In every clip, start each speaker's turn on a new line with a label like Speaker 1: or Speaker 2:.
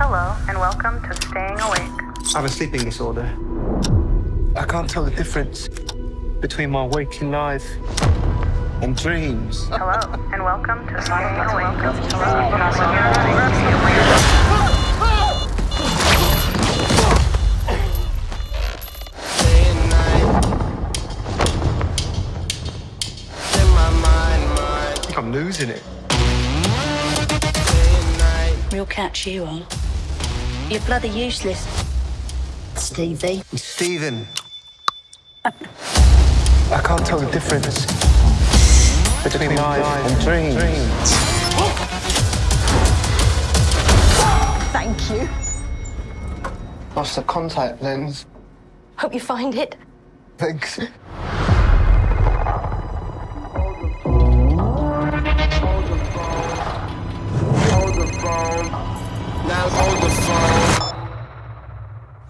Speaker 1: Hello, and welcome to Staying Awake.
Speaker 2: I have a sleeping disorder. I can't tell the difference between my waking life and dreams.
Speaker 1: Hello, and welcome to Staying Awake.
Speaker 2: I think I'm losing it.
Speaker 3: Real catch you on. You're bloody useless. Stevie.
Speaker 2: Stephen. Uh. I can't tell the difference between life and dreams.
Speaker 4: Thank you.
Speaker 2: Lost the contact lens.
Speaker 4: Hope you find it.
Speaker 2: Thanks.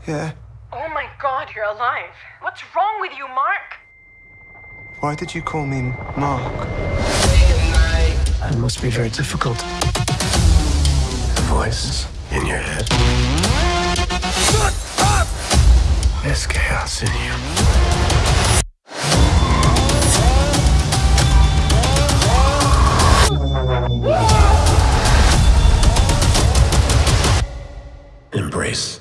Speaker 2: Yeah.
Speaker 5: Oh my god, you're alive. What's wrong with you, Mark?
Speaker 2: Why did you call me Mark?
Speaker 6: It must be very difficult. The voice in your head. Shut up! There's chaos in you. embrace